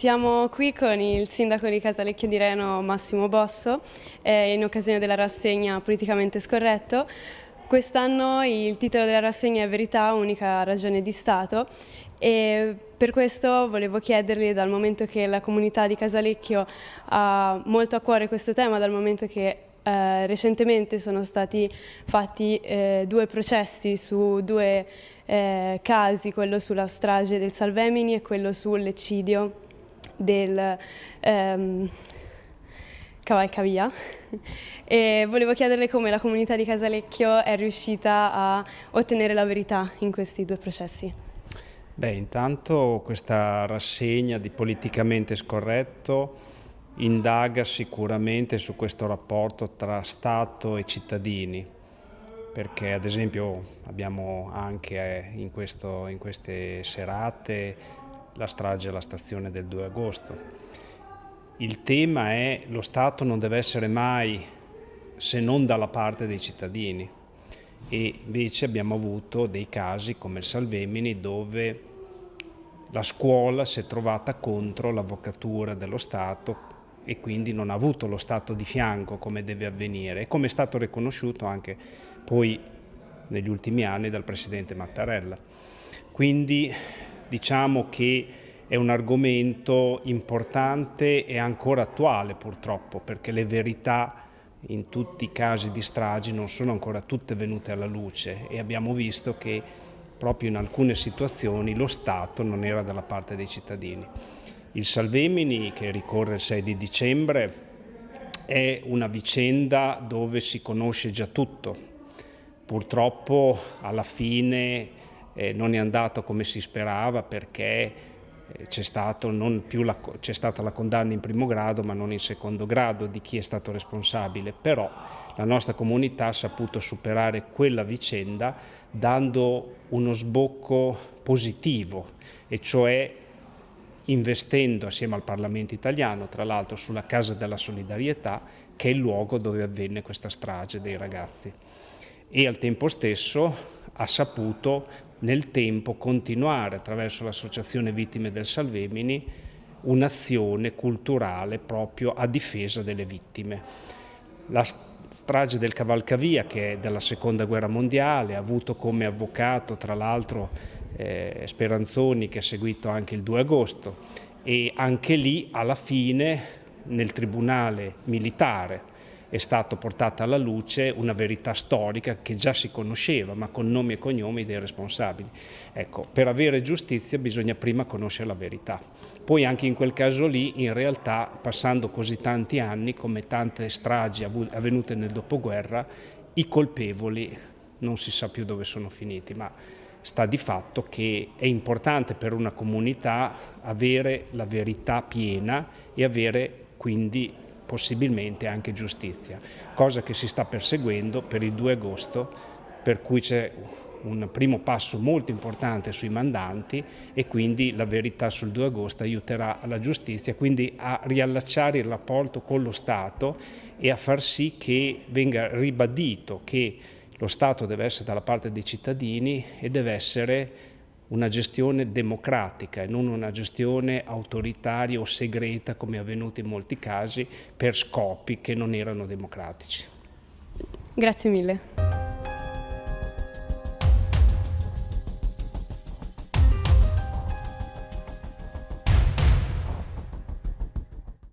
Siamo qui con il sindaco di Casalecchio di Reno Massimo Bosso eh, in occasione della rassegna Politicamente Scorretto. Quest'anno il titolo della rassegna è Verità, unica ragione di Stato e per questo volevo chiedergli, dal momento che la comunità di Casalecchio ha molto a cuore questo tema, dal momento che eh, recentemente sono stati fatti eh, due processi su due eh, casi, quello sulla strage del Salvemini e quello sull'eccidio del ehm, Cavalcavia e volevo chiederle come la comunità di Casalecchio è riuscita a ottenere la verità in questi due processi. Beh, intanto questa rassegna di politicamente scorretto indaga sicuramente su questo rapporto tra Stato e cittadini, perché ad esempio abbiamo anche in, questo, in queste serate la strage alla stazione del 2 agosto. Il tema è lo Stato non deve essere mai se non dalla parte dei cittadini e invece abbiamo avuto dei casi come il Salvemini dove la scuola si è trovata contro l'avvocatura dello Stato e quindi non ha avuto lo Stato di fianco come deve avvenire e come è stato riconosciuto anche poi negli ultimi anni dal Presidente Mattarella. Quindi diciamo che è un argomento importante e ancora attuale purtroppo perché le verità in tutti i casi di stragi non sono ancora tutte venute alla luce e abbiamo visto che proprio in alcune situazioni lo Stato non era dalla parte dei cittadini. Il Salvemini, che ricorre il 6 di dicembre, è una vicenda dove si conosce già tutto. Purtroppo alla fine eh, non è andato come si sperava perché eh, c'è, stata la condanna in primo grado ma non in secondo grado di chi è stato responsabile, però la nostra comunità ha saputo superare quella vicenda dando uno sbocco positivo e cioè investendo assieme al Parlamento italiano, tra l'altro sulla Casa della Solidarietà, che è il luogo dove avvenne questa strage dei ragazzi. E al tempo stesso ha saputo nel tempo continuare attraverso l'Associazione Vittime del Salvemini un'azione culturale proprio a difesa delle vittime. La strage del Cavalcavia, che è della Seconda Guerra Mondiale, ha avuto come avvocato tra l'altro eh, Speranzoni che ha seguito anche il 2 agosto e anche lì alla fine nel tribunale militare è stata portata alla luce una verità storica che già si conosceva, ma con nomi e cognomi dei responsabili. Ecco, per avere giustizia bisogna prima conoscere la verità. Poi anche in quel caso lì, in realtà, passando così tanti anni, come tante stragi avvenute nel dopoguerra, i colpevoli non si sa più dove sono finiti, ma sta di fatto che è importante per una comunità avere la verità piena e avere quindi possibilmente anche giustizia, cosa che si sta perseguendo per il 2 agosto, per cui c'è un primo passo molto importante sui mandanti e quindi la verità sul 2 agosto aiuterà la giustizia, quindi a riallacciare il rapporto con lo Stato e a far sì che venga ribadito che lo Stato deve essere dalla parte dei cittadini e deve essere una gestione democratica e non una gestione autoritaria o segreta come è avvenuto in molti casi per scopi che non erano democratici. Grazie mille.